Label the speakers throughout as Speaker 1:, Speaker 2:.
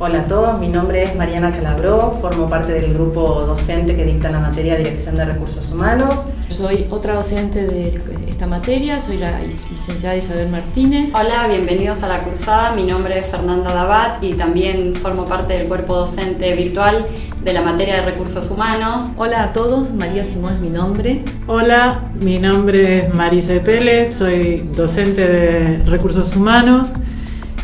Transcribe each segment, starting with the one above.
Speaker 1: Hola a todos, mi nombre es Mariana Calabró, formo parte del grupo docente que dicta la materia Dirección de Recursos Humanos.
Speaker 2: Soy otra docente de esta materia, soy la licenciada Isabel Martínez.
Speaker 3: Hola, bienvenidos a la cursada, mi nombre es Fernanda Dabat y también formo parte del cuerpo docente virtual de la materia de Recursos Humanos.
Speaker 4: Hola a todos, María Simón es mi nombre.
Speaker 5: Hola, mi nombre es Marisa Pérez, soy docente de Recursos Humanos.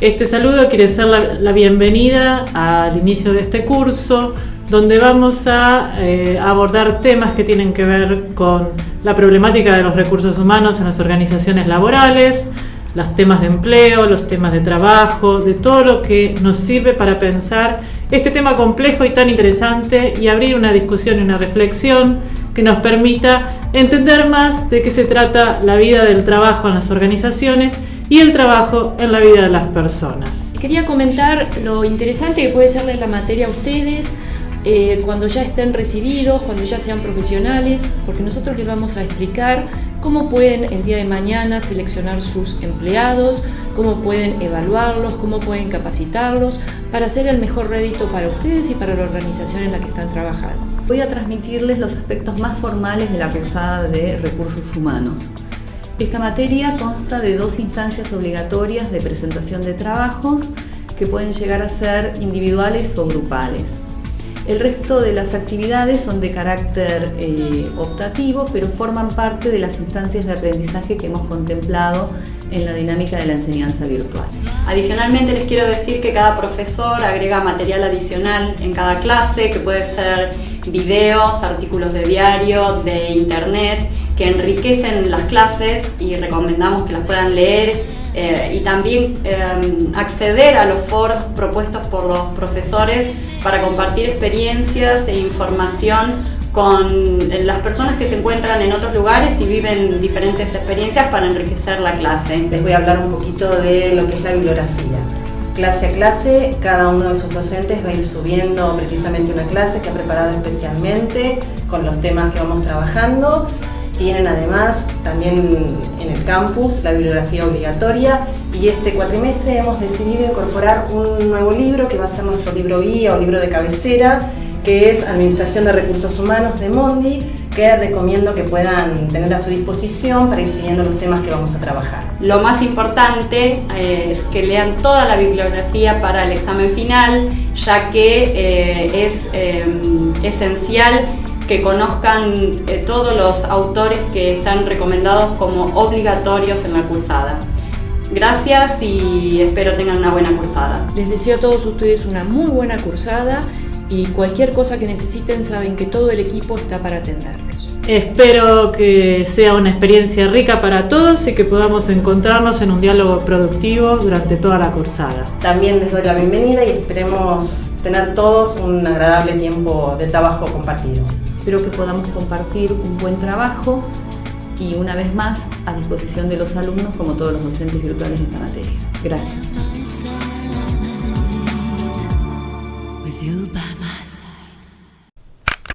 Speaker 5: Este saludo quiere ser la, bienvenida al inicio de este curso, donde vamos a eh, abordar temas que tienen que ver con la problemática de los recursos humanos en las organizaciones laborales, los temas de empleo, los temas de trabajo, de todo lo que nos sirve para pensar este tema complejo y tan interesante y abrir una discusión y una reflexión que nos permita entender más de qué se trata la vida del trabajo en las organizaciones y el trabajo en la vida de las personas.
Speaker 2: Quería comentar lo interesante que puede serles la materia a ustedes eh, cuando ya estén recibidos, cuando ya sean profesionales, porque nosotros les vamos a explicar cómo pueden el día de mañana seleccionar sus empleados, cómo pueden evaluarlos, cómo pueden capacitarlos para hacer el mejor rédito para ustedes y para la organización en la que están trabajando.
Speaker 4: Voy a transmitirles los aspectos más formales de la cursada de recursos humanos. Esta materia consta de dos instancias obligatorias de presentación de trabajos que pueden llegar a ser individuales o grupales. El resto de las actividades son de carácter eh, optativo, pero forman parte de las instancias de aprendizaje que hemos contemplado en la dinámica de la enseñanza virtual.
Speaker 3: Adicionalmente les quiero decir que cada profesor agrega material adicional en cada clase, que puede ser videos, artículos de diario, de internet, que enriquecen las clases y recomendamos que las puedan leer eh, y también em, acceder a los foros propuestos por los profesores para compartir experiencias e información con las personas que se encuentran en otros lugares y viven diferentes experiencias para enriquecer la clase.
Speaker 1: Les voy a hablar un poquito de lo que es la bibliografía. Clase a clase, cada uno de sus docentes va a ir subiendo precisamente una clase que ha preparado especialmente con los temas que vamos trabajando tienen además también en el campus la bibliografía obligatoria y este cuatrimestre hemos decidido incorporar un nuevo libro que va a ser nuestro libro guía o libro de cabecera que es Administración de Recursos Humanos de Mondi que recomiendo que puedan tener a su disposición para ir siguiendo los temas que vamos a trabajar.
Speaker 3: Lo más importante eh, es que lean toda la bibliografía para el examen final, ya que eh, es eh, esencial que conozcan eh, todos los autores que están recomendados como obligatorios en la cursada. Gracias y espero tengan una buena cursada.
Speaker 2: Les deseo a todos ustedes una muy buena cursada y cualquier cosa que necesiten saben que todo el equipo está para atenderlos.
Speaker 5: Espero que sea una experiencia rica para todos y que podamos encontrarnos en un diálogo productivo durante toda la cursada.
Speaker 1: También les doy la bienvenida y esperemos tener todos un agradable tiempo de trabajo compartido.
Speaker 4: Espero que podamos compartir un buen trabajo y una vez más a disposición de los alumnos como todos los docentes virtuales de esta materia. Gracias.